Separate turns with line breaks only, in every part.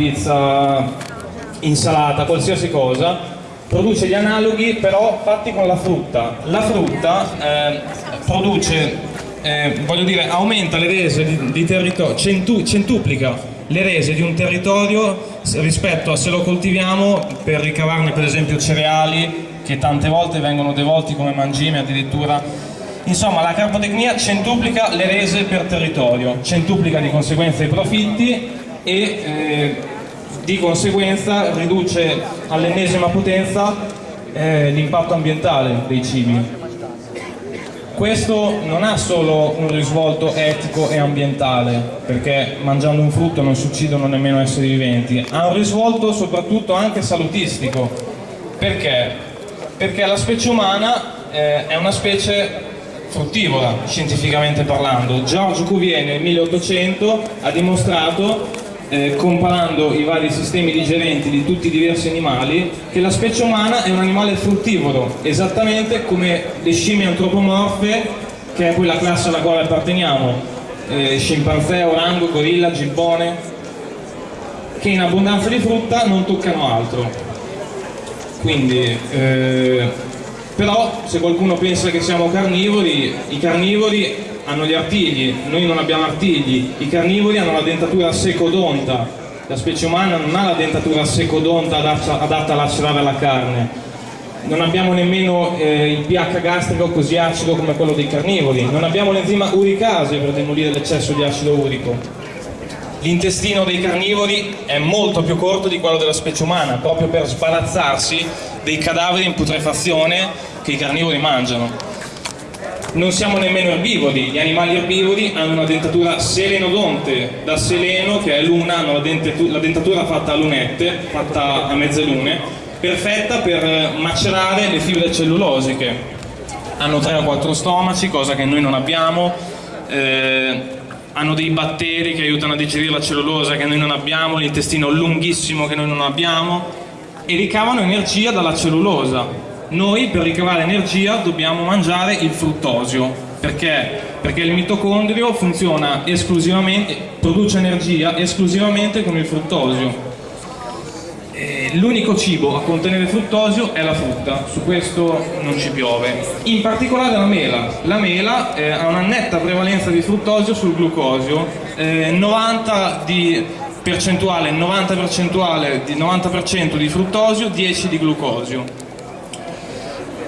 pizza, insalata, qualsiasi cosa, produce gli analoghi però fatti con la frutta. La frutta eh, produce, eh, voglio dire, aumenta le rese di, di territorio, centu, centuplica le rese di un territorio rispetto a se lo coltiviamo per ricavarne per esempio cereali che tante volte vengono devolti come mangime addirittura insomma la carbotecnia centuplica le rese per territorio centuplica di conseguenza i profitti e eh, di conseguenza riduce all'ennesima potenza eh, l'impatto ambientale dei cibi questo non ha solo un risvolto etico e ambientale, perché mangiando un frutto non si uccidono nemmeno esseri viventi, ha un risvolto soprattutto anche salutistico. Perché? Perché la specie umana eh, è una specie fruttivora, scientificamente parlando. Georges Cuvier nel 1800 ha dimostrato eh, comparando i vari sistemi digerenti di tutti i diversi animali, che la specie umana è un animale fruttivoro, esattamente come le scimmie antropomorfe, che è quella classe alla quale apparteniamo, eh, scimpanzé, orango, gorilla, gibbone, che in abbondanza di frutta non toccano altro. Quindi, eh, però se qualcuno pensa che siamo carnivori, i carnivori hanno gli artigli, noi non abbiamo artigli, i carnivori hanno la dentatura secodonta, la specie umana non ha la dentatura secodonta adatta a lacerare la carne, non abbiamo nemmeno eh, il pH gastrico così acido come quello dei carnivori, non abbiamo l'enzima uricase per demolire l'eccesso di acido urico. L'intestino dei carnivori è molto più corto di quello della specie umana, proprio per sbarazzarsi dei cadaveri in putrefazione che i carnivori mangiano non siamo nemmeno erbivori, gli animali erbivori hanno una dentatura selenodonte, da seleno che è luna, hanno la, la dentatura fatta a lunette, fatta a mezze lune, perfetta per macerare le fibre cellulosiche. Hanno 3 o 4 stomaci, cosa che noi non abbiamo, eh, hanno dei batteri che aiutano a digerire la cellulosa che noi non abbiamo, l'intestino lunghissimo che noi non abbiamo e ricavano energia dalla cellulosa noi per ricavare energia dobbiamo mangiare il fruttosio perché? Perché il mitocondrio funziona esclusivamente, produce energia esclusivamente con il fruttosio l'unico cibo a contenere fruttosio è la frutta, su questo non ci piove. In particolare la mela. La mela eh, ha una netta prevalenza di fruttosio sul glucosio, eh, 90 di percentuale, 90 percentuale di 90% di fruttosio, 10 di glucosio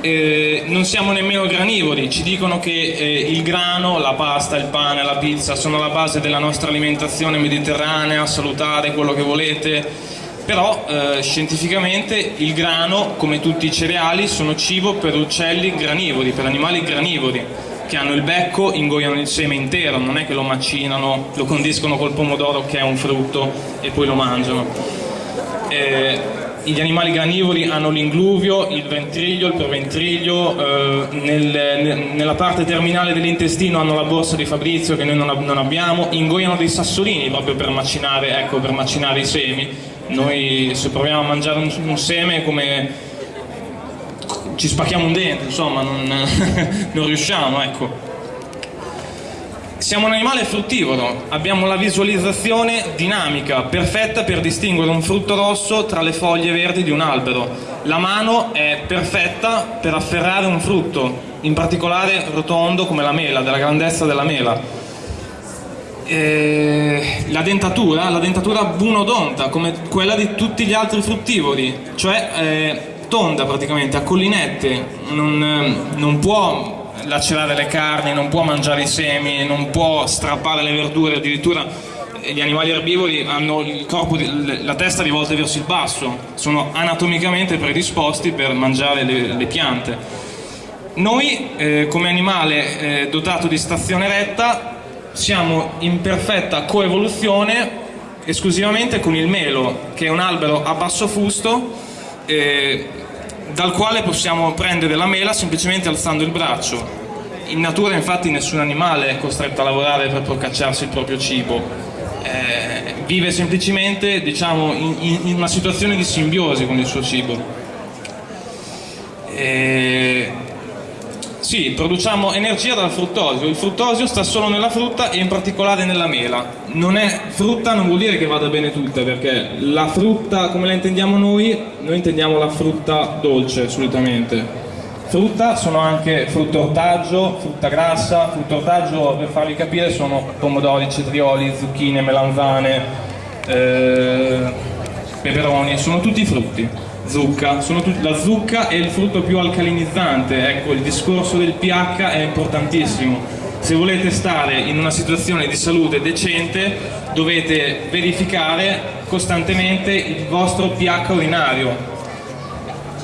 eh, non siamo nemmeno granivori, ci dicono che eh, il grano, la pasta, il pane, la pizza sono la base della nostra alimentazione mediterranea, salutare, quello che volete, però eh, scientificamente il grano, come tutti i cereali, sono cibo per uccelli granivori, per animali granivori che hanno il becco, ingoiano il seme intero, non è che lo macinano, lo condiscono col pomodoro che è un frutto e poi lo mangiano. Eh, gli animali granivori hanno l'ingluvio, il ventriglio, il preventriglio, eh, nel, nella parte terminale dell'intestino hanno la borsa di Fabrizio che noi non, non, abbiamo, ingoiano dei sassolini proprio per macinare, ecco, per macinare i semi. Noi se proviamo a mangiare un, un seme come ci spacchiamo un dente, insomma, non, non riusciamo, ecco. Siamo un animale fruttivoro, abbiamo la visualizzazione dinamica, perfetta per distinguere un frutto rosso tra le foglie verdi di un albero. La mano è perfetta per afferrare un frutto, in particolare rotondo come la mela, della grandezza della mela. E la dentatura, la dentatura bunodonta, come quella di tutti gli altri fruttivori, cioè eh, tonda praticamente, a collinette, non, non può lacerare le carni, non può mangiare i semi, non può strappare le verdure, addirittura gli animali erbivori hanno corpo, la testa rivolta verso il basso, sono anatomicamente predisposti per mangiare le, le piante. Noi eh, come animale eh, dotato di stazione retta siamo in perfetta coevoluzione esclusivamente con il melo, che è un albero a basso fusto eh, dal quale possiamo prendere la mela semplicemente alzando il braccio. In natura infatti nessun animale è costretto a lavorare per procacciarsi il proprio cibo, eh, vive semplicemente diciamo, in, in, una situazione di simbiosi con il suo cibo. E Sì, produciamo energia dal fruttosio. Il fruttosio sta solo nella frutta e in particolare nella mela. Non è frutta non vuol dire che vada bene tutta, perché la frutta come la intendiamo noi, noi intendiamo la frutta dolce solitamente. Frutta sono anche frutta ortaggio, frutta grassa, frutta ortaggio per farvi capire sono pomodori, cetrioli, zucchine, melanzane, eh, peperoni, sono tutti frutti zucca, tutti, la zucca è il frutto più alcalinizzante, ecco il discorso del pH è importantissimo. Se volete stare in una situazione di salute decente dovete verificare costantemente il vostro pH urinario.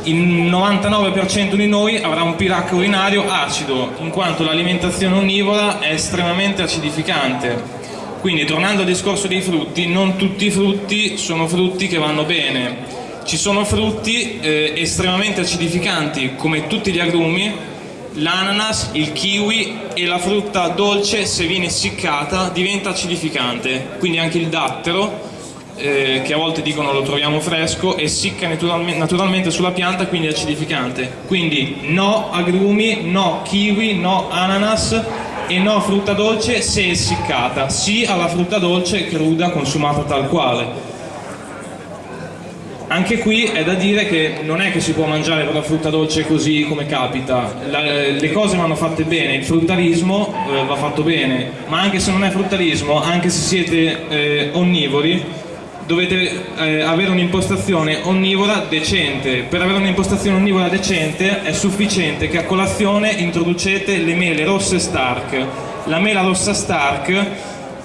Il 99% di noi avrà un pH urinario acido, in quanto l'alimentazione onnivora è estremamente acidificante. Quindi tornando al discorso dei frutti, non tutti i frutti sono frutti che vanno bene ci sono frutti eh, estremamente acidificanti come tutti gli agrumi, l'ananas, il kiwi e la frutta dolce se viene essiccata diventa acidificante, quindi anche il dattero eh, che a volte dicono lo troviamo fresco, essicca naturalmente, naturalmente sulla pianta quindi è acidificante. Quindi no agrumi, no kiwi, no ananas e no frutta dolce se essiccata, sì alla frutta dolce cruda consumata tal quale anche qui è da dire che non è che si può mangiare la frutta dolce così come capita, la, le cose vanno fatte bene, il fruttarismo eh, va fatto bene, ma anche se non è fruttarismo, anche se siete eh, onnivori, dovete eh, avere un'impostazione onnivora decente. Per avere un'impostazione onnivora decente è sufficiente che a colazione introducete le mele rosse Stark. La mela rossa Stark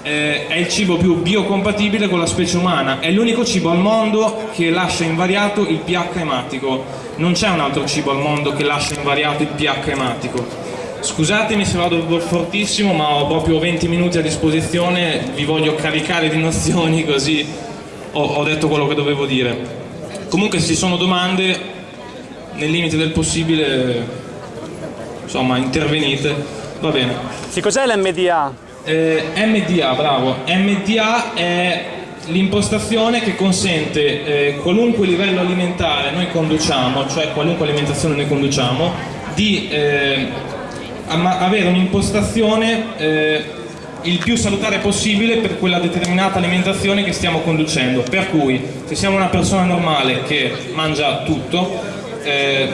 eh, è il cibo più biocompatibile con la specie umana, è l'unico cibo al mondo che lascia invariato il pH ematico, non c'è un altro cibo al mondo che lascia invariato il pH ematico. Scusatemi se vado fortissimo, ma ho proprio 20 minuti a disposizione, vi voglio caricare di nozioni così ho, ho detto quello che dovevo dire. Comunque se ci sono domande, nel limite del possibile, insomma, intervenite, va bene.
Sì, cos'è l'MDA?
Eh, MDA, bravo. MDA è l'impostazione che consente eh, qualunque livello alimentare noi conduciamo, cioè qualunque alimentazione noi conduciamo, di eh, avere un'impostazione eh, il più salutare possibile per quella determinata alimentazione che stiamo conducendo. Per cui se siamo una persona normale che mangia tutto, eh,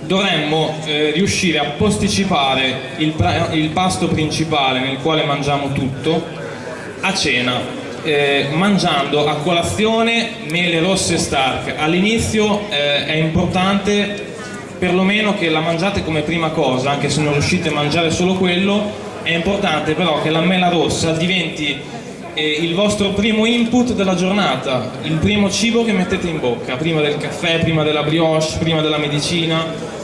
dovremmo eh, riuscire a posticipare il, il, pasto principale nel quale mangiamo tutto a cena, eh, mangiando a colazione mele rosse stark. All'inizio eh, è importante perlomeno che la mangiate come prima cosa, anche se non riuscite a mangiare solo quello, è importante però che la mela rossa diventi eh, il vostro primo input della giornata, il primo cibo che mettete in bocca, prima del caffè, prima della brioche, prima della medicina,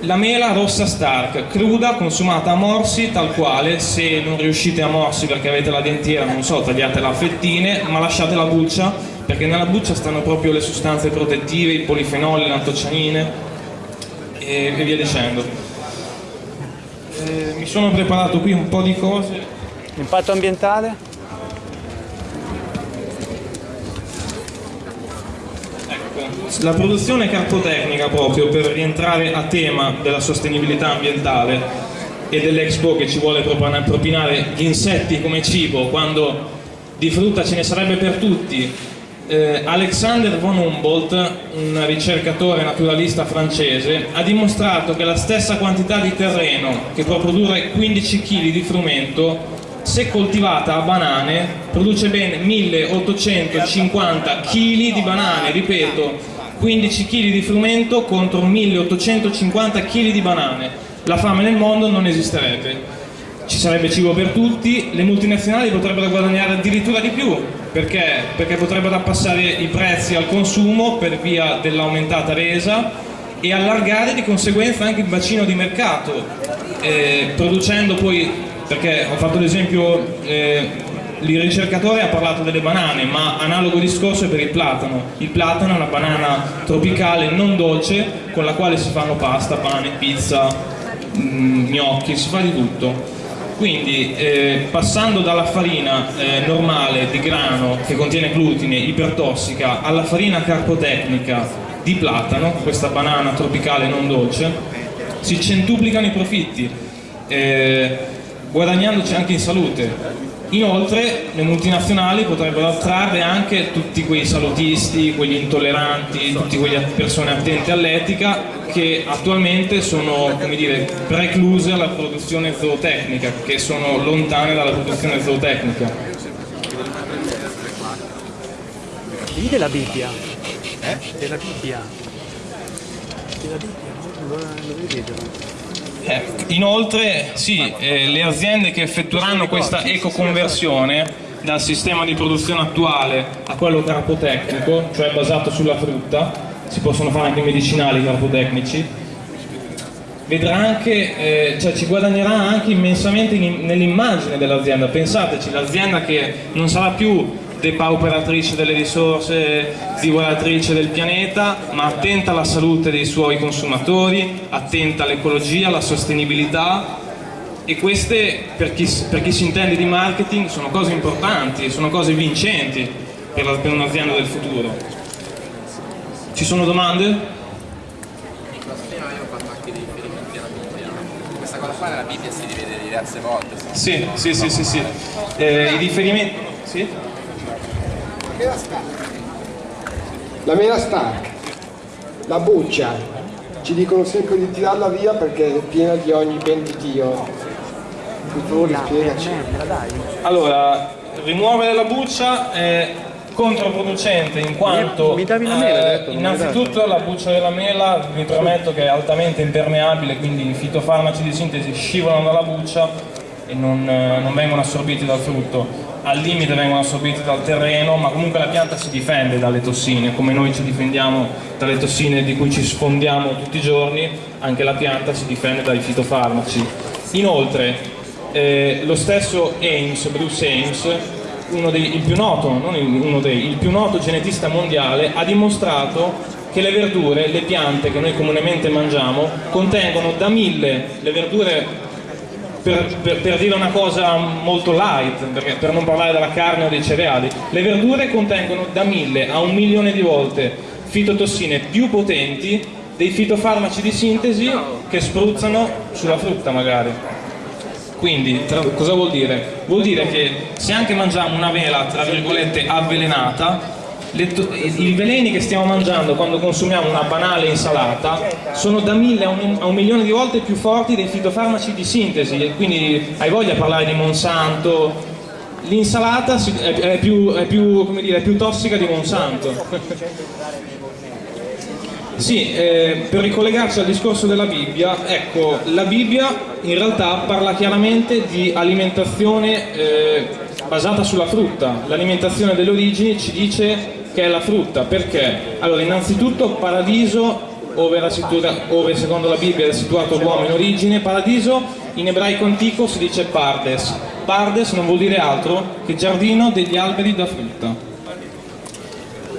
la mela rossa Stark, cruda, consumata a morsi, tal quale, se non riuscite a morsi perché avete la dentiera, non so, tagliatela a fettine, ma lasciate la buccia, perché nella buccia stanno proprio le sostanze protettive, i polifenoli, le antocianine e, e via dicendo. Eh, mi sono preparato qui un po' di cose.
Impatto ambientale?
la produzione cartotecnica proprio per rientrare a tema della sostenibilità ambientale e dell'Expo che ci vuole propinare gli insetti come cibo quando di frutta ce ne sarebbe per tutti eh, Alexander von Humboldt, un ricercatore naturalista francese, ha dimostrato che la stessa quantità di terreno che può produrre 15 kg di frumento se coltivata a banane produce ben 1850 kg di banane, ripeto 15 kg di frumento contro 1850 kg di banane. La fame nel mondo non esisterebbe. Ci sarebbe cibo per tutti, le multinazionali potrebbero guadagnare addirittura di più, perché? Perché potrebbero abbassare i prezzi al consumo per via dell'aumentata resa e allargare di conseguenza anche il bacino di mercato, eh, producendo poi, perché ho fatto l'esempio eh, il ricercatore ha parlato delle banane, ma analogo discorso è per il platano. Il platano è una banana tropicale non dolce con la quale si fanno pasta, pane, pizza, mm, gnocchi, si fa di tutto. Quindi eh, passando dalla farina eh, normale di grano che contiene glutine ipertossica alla farina carpotecnica di platano, questa banana tropicale non dolce, si centuplicano i profitti, eh, guadagnandoci anche in salute. Inoltre le multinazionali potrebbero attrarre anche tutti quei salutisti, quegli intolleranti, tutte quelle persone attente all'etica che attualmente sono come dire, precluse alla produzione zootecnica, che sono lontane dalla produzione zootecnica.
Lì della Bibbia. Eh? Della Bibbia. Della Bibbia, non lo vedete.
Eh, inoltre, sì, eh, le aziende che effettueranno questa ecoconversione dal sistema di produzione attuale a quello carpotecnico, cioè basato sulla frutta, si possono fare anche medicinali carpotecnici, vedrà anche, eh, cioè ci guadagnerà anche immensamente nell'immagine dell'azienda. Pensateci, l'azienda che non sarà più depauperatrice delle risorse, divoratrice del pianeta, ma attenta alla salute dei suoi consumatori, attenta all'ecologia, alla sostenibilità e queste per chi, per chi, si intende di marketing sono cose importanti, sono cose vincenti per, per un'azienda del futuro. Ci sono domande?
Questa cosa qua nella Bibbia si rivede diverse volte.
Sì, sì, sì, sì, sì. Eh, I riferimenti... Sì?
Mela Stark. La mela Stark, la buccia, ci dicono sempre di tirarla via perché è piena di ogni ben di Dio. Per favore spiegaci.
Allora, rimuovere la buccia è controproducente in quanto
mi davi la mela,
eh,
detto,
innanzitutto la buccia della mela vi prometto che è altamente impermeabile quindi i fitofarmaci di sintesi scivolano dalla buccia e non, eh, non vengono assorbiti dal frutto al limite vengono assorbiti dal terreno, ma comunque la pianta si difende dalle tossine, come noi ci difendiamo dalle tossine di cui ci sfondiamo tutti i giorni, anche la pianta si difende dai fitofarmaci. Inoltre, eh, lo stesso Ames, Bruce Ames, uno dei, il più noto, non uno dei, il più noto genetista mondiale, ha dimostrato che le verdure, le piante che noi comunemente mangiamo, contengono da mille, le verdure per, per, per, dire una cosa molto light, perché, per non parlare della carne o dei cereali, le verdure contengono da mille a un milione di volte fitotossine più potenti dei fitofarmaci di sintesi che spruzzano sulla frutta magari. Quindi cosa vuol dire? Vuol dire che se anche mangiamo una vela tra virgolette avvelenata i veleni che stiamo mangiando quando consumiamo una banale insalata sono da mille a un, a un, milione di volte più forti dei fitofarmaci di sintesi. Quindi hai voglia di parlare di Monsanto? L'insalata è, più, è, più, è più tossica di Monsanto. Sì, eh, per ricollegarci al discorso della Bibbia, ecco, la Bibbia in realtà parla chiaramente di alimentazione eh, basata sulla frutta. L'alimentazione delle origini ci dice che è la frutta, perché? Allora, innanzitutto paradiso, ove, ove secondo la Bibbia è situato l'uomo in origine, paradiso in ebraico antico si dice pardes. Pardes non vuol dire altro che giardino degli alberi da frutta.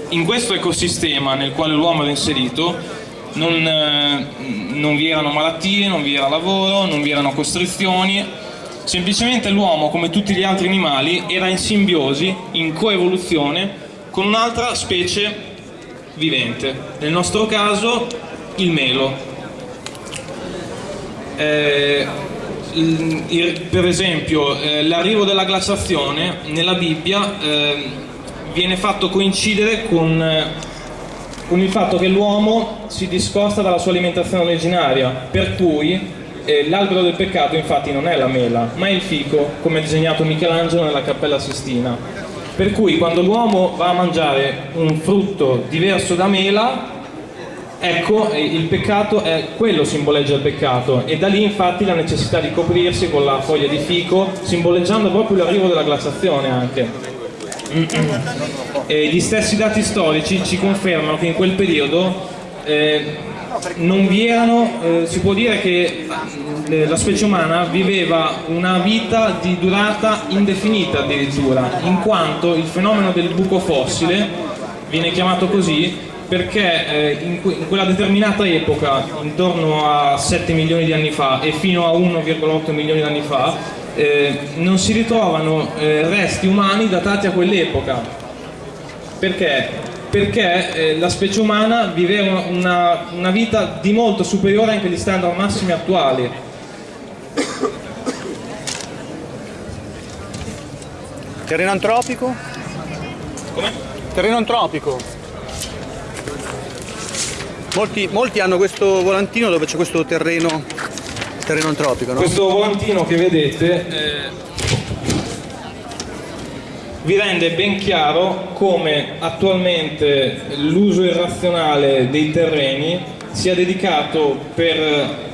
In questo ecosistema nel quale l'uomo era inserito non, eh, non vi erano malattie, non vi era lavoro, non vi erano costrizioni, semplicemente l'uomo, come tutti gli altri animali, era in simbiosi, in coevoluzione con un'altra specie vivente, nel nostro caso il melo. Eh, il, per esempio eh, l'arrivo della glaciazione nella Bibbia eh, viene fatto coincidere con, eh, con il fatto che l'uomo si discosta dalla sua alimentazione originaria, per cui eh, l'albero del peccato infatti non è la mela, ma è il fico, come disegnato Michelangelo nella Cappella Sistina. Per cui quando l'uomo va a mangiare un frutto diverso da mela, ecco, il peccato è quello simboleggia il peccato e da lì infatti la necessità di coprirsi con la foglia di fico, simboleggiando proprio l'arrivo della glaciazione anche. E gli stessi dati storici ci confermano che in quel periodo eh, non vi erano, eh, si può dire che eh, la specie umana viveva una vita di durata indefinita addirittura, in quanto il fenomeno del buco fossile viene chiamato così perché eh, in, quella determinata epoca, intorno a 7 milioni di anni fa e fino a 1,8 milioni di anni fa, eh, non si ritrovano eh, resti umani datati a quell'epoca. Perché? Perché eh, la specie umana viveva una, una vita di molto superiore anche agli standard massimi attuali.
Terreno antropico?
Come?
Terreno antropico. Molti, molti hanno questo volantino dove c'è questo terreno, terreno antropico, no?
Questo volantino che vedete eh, vi rende ben chiaro come attualmente l'uso irrazionale dei terreni sia dedicato per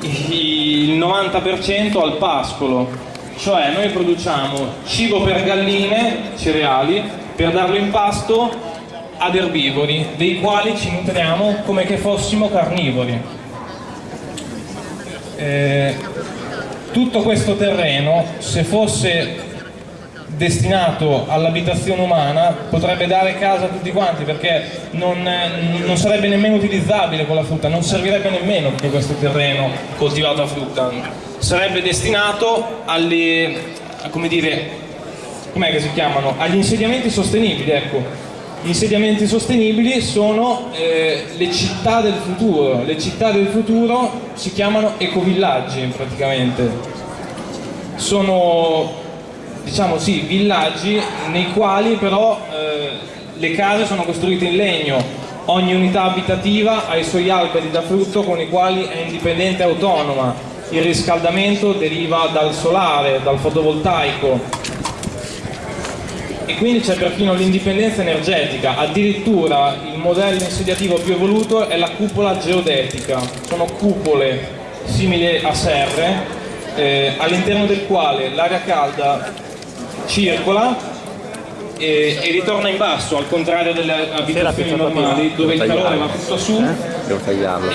il 90% al pascolo, cioè noi produciamo cibo per galline, cereali, per darlo in pasto ad erbivori, dei quali ci nutriamo come che fossimo carnivori. Eh, tutto questo terreno, se fosse destinato all'abitazione umana, potrebbe dare casa a tutti quanti perché non, non, sarebbe nemmeno utilizzabile con la frutta, non servirebbe nemmeno tutto questo terreno coltivato a frutta. Sarebbe destinato alle, come dire, com'è che si chiamano? Agli insediamenti sostenibili, ecco. Gli insediamenti sostenibili sono eh, le città del futuro, le città del futuro si chiamano ecovillaggi praticamente. Sono diciamo sì, villaggi nei quali però eh, le case sono costruite in legno, ogni unità abitativa ha i suoi alberi da frutto con i quali è indipendente e autonoma, il riscaldamento deriva dal solare, dal fotovoltaico. E quindi c'è perfino l'indipendenza energetica, addirittura il modello insediativo più evoluto è la cupola geodetica, sono cupole simili a serre eh, all'interno del quale l'aria calda circola e, e, ritorna in basso al contrario delle abitazioni normali dove il calore va tutto su
devo tagliarlo.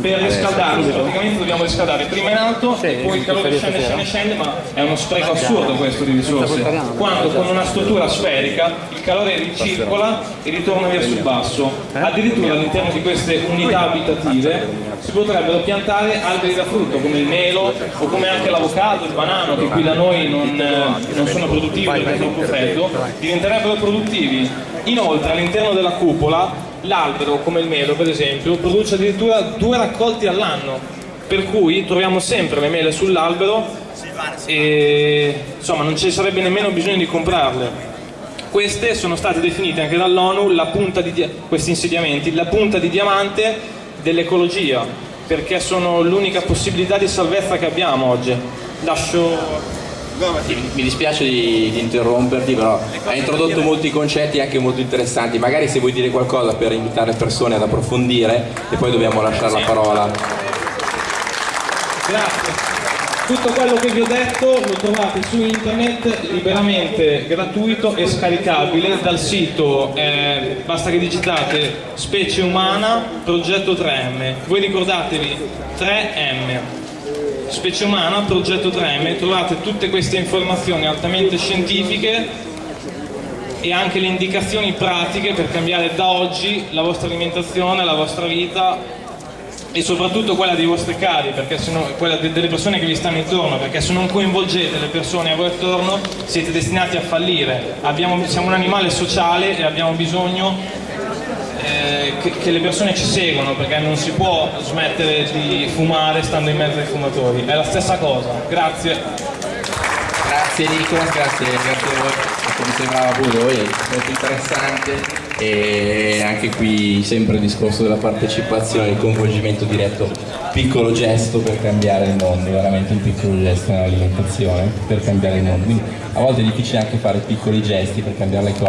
Per riscaldarlo praticamente dobbiamo riscaldare prima in alto e poi il calore scende scende scende ma è uno spreco assurdo questo di risorse. quando con una struttura sferica il calore ricircola e ritorna verso il basso. Addirittura all'interno di queste unità abitative si potrebbero piantare alberi da frutto come il melo o come anche l'avocado, il banano che qui da noi non, non sono produttivi perché è troppo freddo diventerebbero produttivi. Inoltre all'interno della cupola l'albero, come il melo per esempio, produce addirittura due raccolti all'anno, per cui troviamo sempre le mele sull'albero e insomma non ci sarebbe nemmeno bisogno di comprarle. Queste sono state definite anche dall'ONU, questi insediamenti, la punta di diamante dell'ecologia, perché sono l'unica possibilità di salvezza che abbiamo oggi. Lascio
mi dispiace di, di, interromperti, però hai introdotto molti concetti anche molto interessanti. Magari se vuoi dire qualcosa per invitare persone ad approfondire e poi dobbiamo lasciare la parola.
Grazie. Tutto quello che vi ho detto lo trovate su internet liberamente gratuito e scaricabile dal sito, eh, basta che digitate specie umana progetto 3M. Voi ricordatevi 3M Specie Umana, progetto 3M, trovate tutte queste informazioni altamente scientifiche e anche le indicazioni pratiche per cambiare da oggi la vostra alimentazione, la vostra vita e soprattutto quella dei vostri cari, no, quella delle persone che vi stanno intorno, perché se non coinvolgete le persone a voi attorno siete destinati a fallire. Abbiamo, siamo un animale sociale e abbiamo bisogno che, che, le persone ci seguono perché non si può smettere di fumare stando in mezzo ai fumatori, è la stessa cosa. Grazie.
Grazie Nico, grazie, grazie a voi, come sembrava pure voi, molto interessante e anche qui sempre il discorso della partecipazione, il coinvolgimento diretto, piccolo gesto per cambiare il mondo, veramente un piccolo gesto nell'alimentazione per cambiare il mondo. Quindi a volte è difficile anche fare piccoli gesti per cambiare le cose.